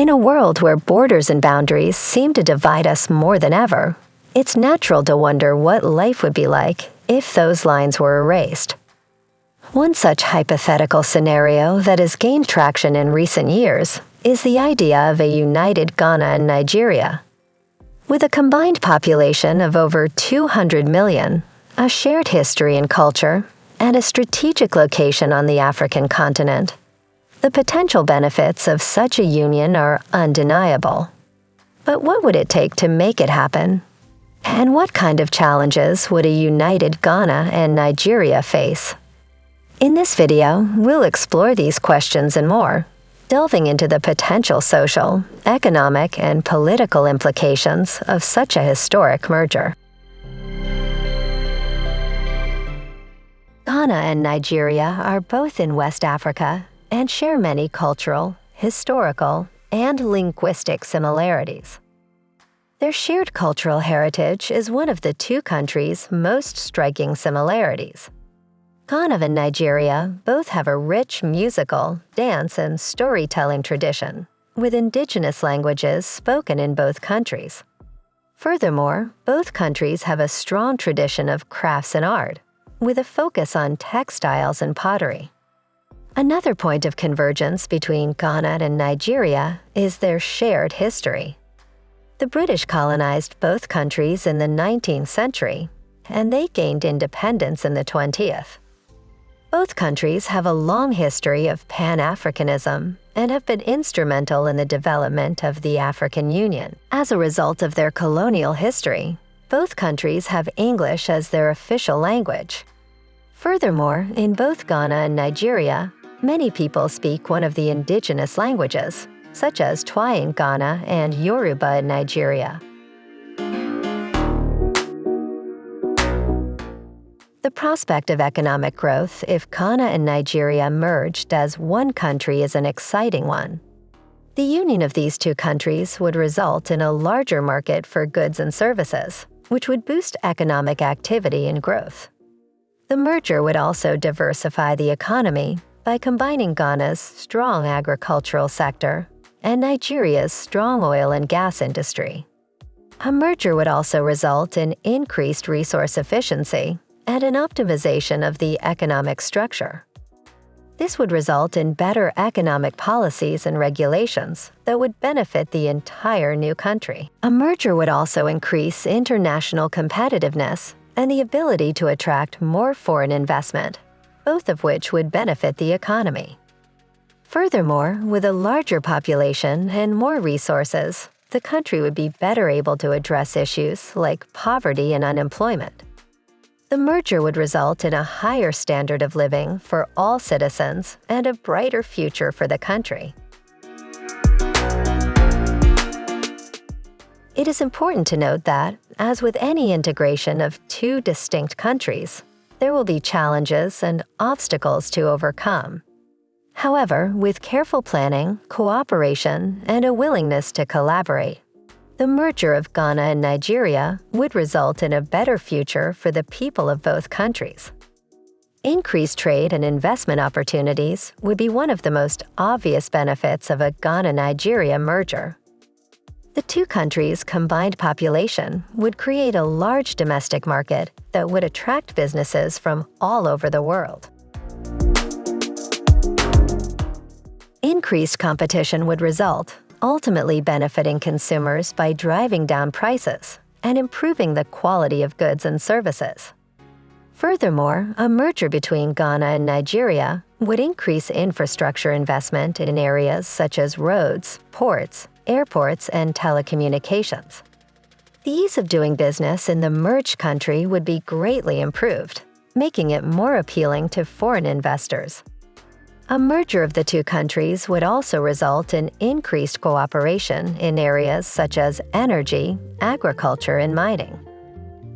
In a world where borders and boundaries seem to divide us more than ever, it's natural to wonder what life would be like if those lines were erased. One such hypothetical scenario that has gained traction in recent years is the idea of a united Ghana and Nigeria. With a combined population of over 200 million, a shared history and culture, and a strategic location on the African continent, the potential benefits of such a union are undeniable. But what would it take to make it happen? And what kind of challenges would a united Ghana and Nigeria face? In this video, we'll explore these questions and more, delving into the potential social, economic, and political implications of such a historic merger. Ghana and Nigeria are both in West Africa and share many cultural, historical, and linguistic similarities. Their shared cultural heritage is one of the two countries' most striking similarities. Ghana and Nigeria both have a rich musical, dance, and storytelling tradition, with indigenous languages spoken in both countries. Furthermore, both countries have a strong tradition of crafts and art, with a focus on textiles and pottery. Another point of convergence between Ghana and Nigeria is their shared history. The British colonized both countries in the 19th century, and they gained independence in the 20th. Both countries have a long history of Pan-Africanism and have been instrumental in the development of the African Union. As a result of their colonial history, both countries have English as their official language. Furthermore, in both Ghana and Nigeria, Many people speak one of the indigenous languages, such as Twi in Ghana and Yoruba in Nigeria. The prospect of economic growth if Ghana and Nigeria merged as one country is an exciting one. The union of these two countries would result in a larger market for goods and services, which would boost economic activity and growth. The merger would also diversify the economy by combining Ghana's strong agricultural sector and Nigeria's strong oil and gas industry. A merger would also result in increased resource efficiency and an optimization of the economic structure. This would result in better economic policies and regulations that would benefit the entire new country. A merger would also increase international competitiveness and the ability to attract more foreign investment both of which would benefit the economy. Furthermore, with a larger population and more resources, the country would be better able to address issues like poverty and unemployment. The merger would result in a higher standard of living for all citizens and a brighter future for the country. It is important to note that, as with any integration of two distinct countries, there will be challenges and obstacles to overcome. However, with careful planning, cooperation, and a willingness to collaborate, the merger of Ghana and Nigeria would result in a better future for the people of both countries. Increased trade and investment opportunities would be one of the most obvious benefits of a Ghana-Nigeria merger. The two countries' combined population would create a large domestic market that would attract businesses from all over the world. Increased competition would result, ultimately benefiting consumers by driving down prices and improving the quality of goods and services. Furthermore, a merger between Ghana and Nigeria would increase infrastructure investment in areas such as roads, ports, airports, and telecommunications. The ease of doing business in the merged country would be greatly improved, making it more appealing to foreign investors. A merger of the two countries would also result in increased cooperation in areas such as energy, agriculture, and mining.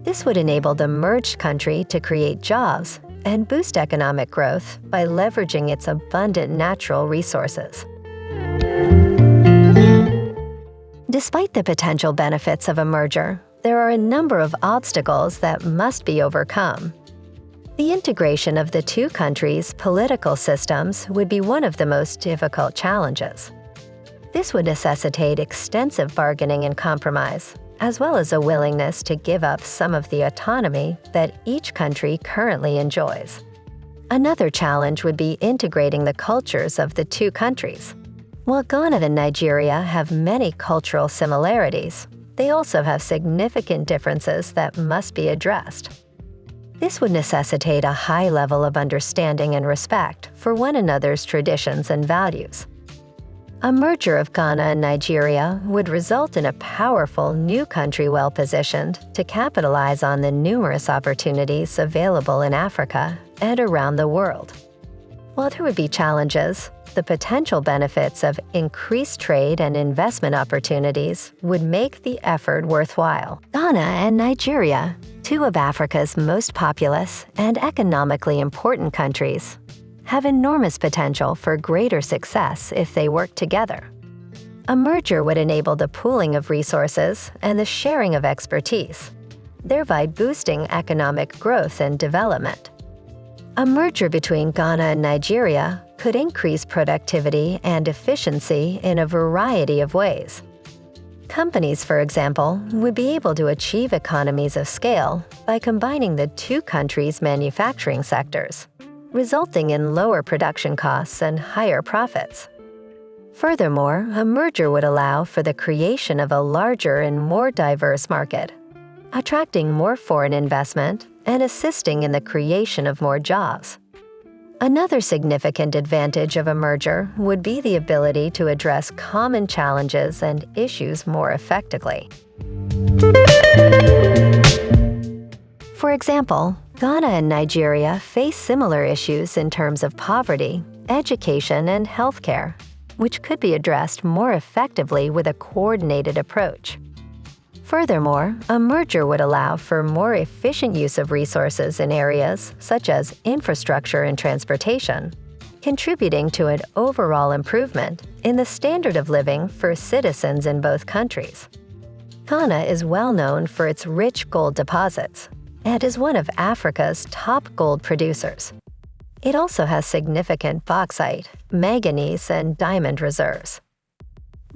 This would enable the merged country to create jobs and boost economic growth by leveraging its abundant natural resources. Despite the potential benefits of a merger, there are a number of obstacles that must be overcome. The integration of the two countries' political systems would be one of the most difficult challenges. This would necessitate extensive bargaining and compromise, as well as a willingness to give up some of the autonomy that each country currently enjoys. Another challenge would be integrating the cultures of the two countries. While Ghana and Nigeria have many cultural similarities, they also have significant differences that must be addressed. This would necessitate a high level of understanding and respect for one another's traditions and values. A merger of Ghana and Nigeria would result in a powerful new country well positioned to capitalize on the numerous opportunities available in Africa and around the world. While there would be challenges, the potential benefits of increased trade and investment opportunities would make the effort worthwhile. Ghana and Nigeria, two of Africa's most populous and economically important countries, have enormous potential for greater success if they work together. A merger would enable the pooling of resources and the sharing of expertise, thereby boosting economic growth and development. A merger between Ghana and Nigeria could increase productivity and efficiency in a variety of ways. Companies, for example, would be able to achieve economies of scale by combining the two countries' manufacturing sectors, resulting in lower production costs and higher profits. Furthermore, a merger would allow for the creation of a larger and more diverse market, attracting more foreign investment and assisting in the creation of more jobs. Another significant advantage of a merger would be the ability to address common challenges and issues more effectively. For example, Ghana and Nigeria face similar issues in terms of poverty, education, and healthcare, which could be addressed more effectively with a coordinated approach. Furthermore, a merger would allow for more efficient use of resources in areas such as infrastructure and transportation, contributing to an overall improvement in the standard of living for citizens in both countries. Ghana is well known for its rich gold deposits and is one of Africa's top gold producers. It also has significant bauxite, manganese, and diamond reserves.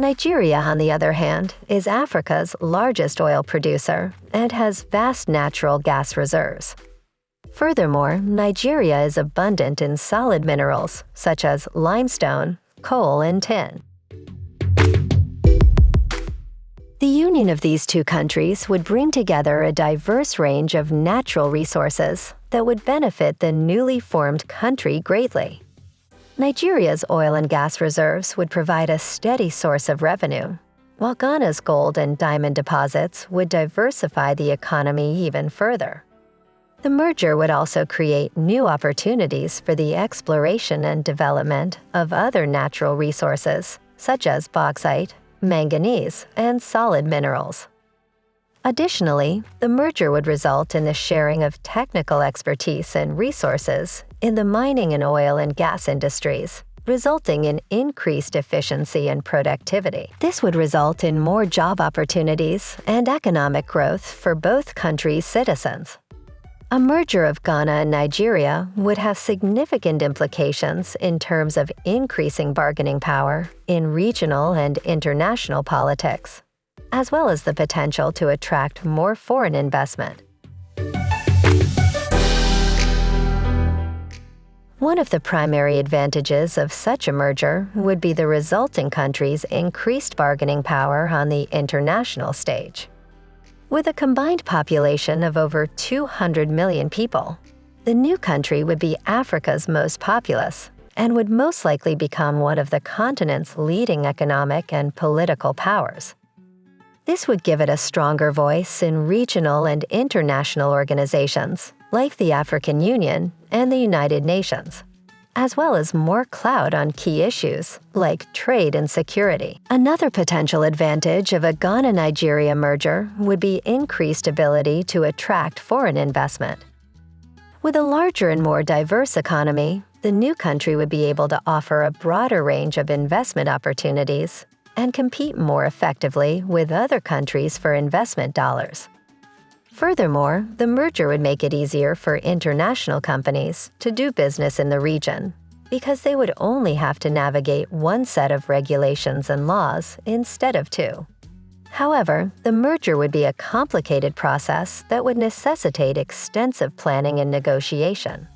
Nigeria, on the other hand, is Africa's largest oil producer and has vast natural gas reserves. Furthermore, Nigeria is abundant in solid minerals such as limestone, coal, and tin. The union of these two countries would bring together a diverse range of natural resources that would benefit the newly formed country greatly. Nigeria's oil and gas reserves would provide a steady source of revenue, while Ghana's gold and diamond deposits would diversify the economy even further. The merger would also create new opportunities for the exploration and development of other natural resources, such as bauxite, manganese, and solid minerals. Additionally, the merger would result in the sharing of technical expertise and resources in the mining and oil and gas industries, resulting in increased efficiency and productivity. This would result in more job opportunities and economic growth for both countries' citizens. A merger of Ghana and Nigeria would have significant implications in terms of increasing bargaining power in regional and international politics, as well as the potential to attract more foreign investment. One of the primary advantages of such a merger would be the resulting country's increased bargaining power on the international stage. With a combined population of over 200 million people, the new country would be Africa's most populous and would most likely become one of the continent's leading economic and political powers. This would give it a stronger voice in regional and international organizations like the African Union and the United Nations, as well as more clout on key issues like trade and security. Another potential advantage of a Ghana Nigeria merger would be increased ability to attract foreign investment. With a larger and more diverse economy, the new country would be able to offer a broader range of investment opportunities and compete more effectively with other countries for investment dollars. Furthermore, the merger would make it easier for international companies to do business in the region, because they would only have to navigate one set of regulations and laws instead of two. However, the merger would be a complicated process that would necessitate extensive planning and negotiation.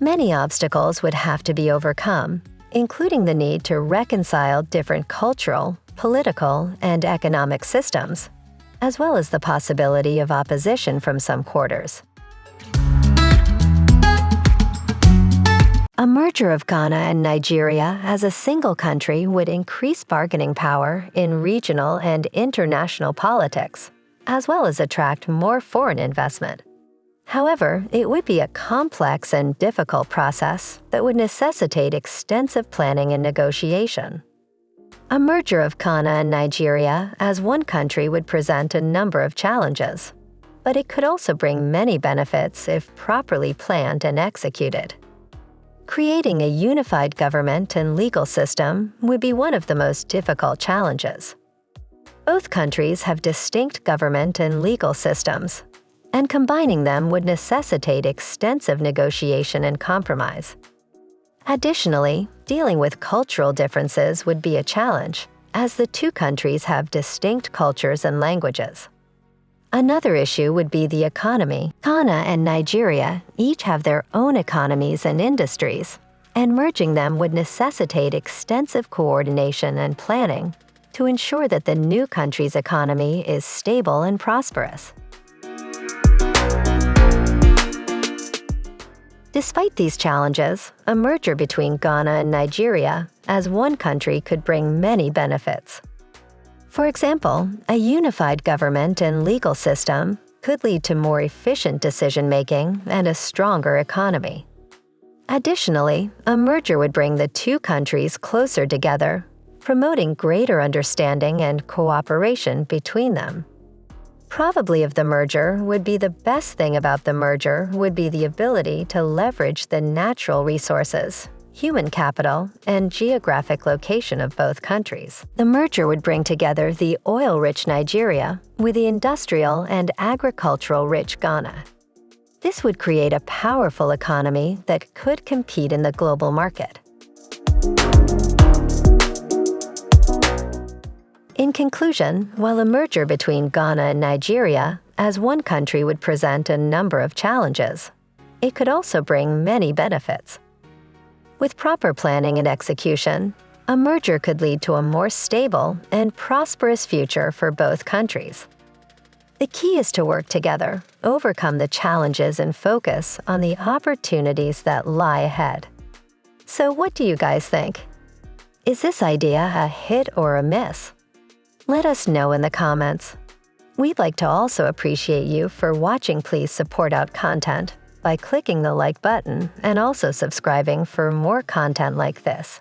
Many obstacles would have to be overcome, including the need to reconcile different cultural, political, and economic systems, as well as the possibility of opposition from some quarters. A merger of Ghana and Nigeria as a single country would increase bargaining power in regional and international politics, as well as attract more foreign investment. However, it would be a complex and difficult process that would necessitate extensive planning and negotiation. A merger of Ghana and Nigeria as one country would present a number of challenges, but it could also bring many benefits if properly planned and executed. Creating a unified government and legal system would be one of the most difficult challenges. Both countries have distinct government and legal systems, and combining them would necessitate extensive negotiation and compromise. Additionally, dealing with cultural differences would be a challenge, as the two countries have distinct cultures and languages. Another issue would be the economy. Ghana and Nigeria each have their own economies and industries, and merging them would necessitate extensive coordination and planning to ensure that the new country's economy is stable and prosperous. Despite these challenges, a merger between Ghana and Nigeria as one country could bring many benefits. For example, a unified government and legal system could lead to more efficient decision-making and a stronger economy. Additionally, a merger would bring the two countries closer together, promoting greater understanding and cooperation between them probably of the merger would be the best thing about the merger would be the ability to leverage the natural resources, human capital, and geographic location of both countries. The merger would bring together the oil-rich Nigeria with the industrial and agricultural-rich Ghana. This would create a powerful economy that could compete in the global market. In conclusion, while a merger between Ghana and Nigeria as one country would present a number of challenges, it could also bring many benefits. With proper planning and execution, a merger could lead to a more stable and prosperous future for both countries. The key is to work together, overcome the challenges and focus on the opportunities that lie ahead. So what do you guys think? Is this idea a hit or a miss? Let us know in the comments. We'd like to also appreciate you for watching Please Support Out content by clicking the like button and also subscribing for more content like this.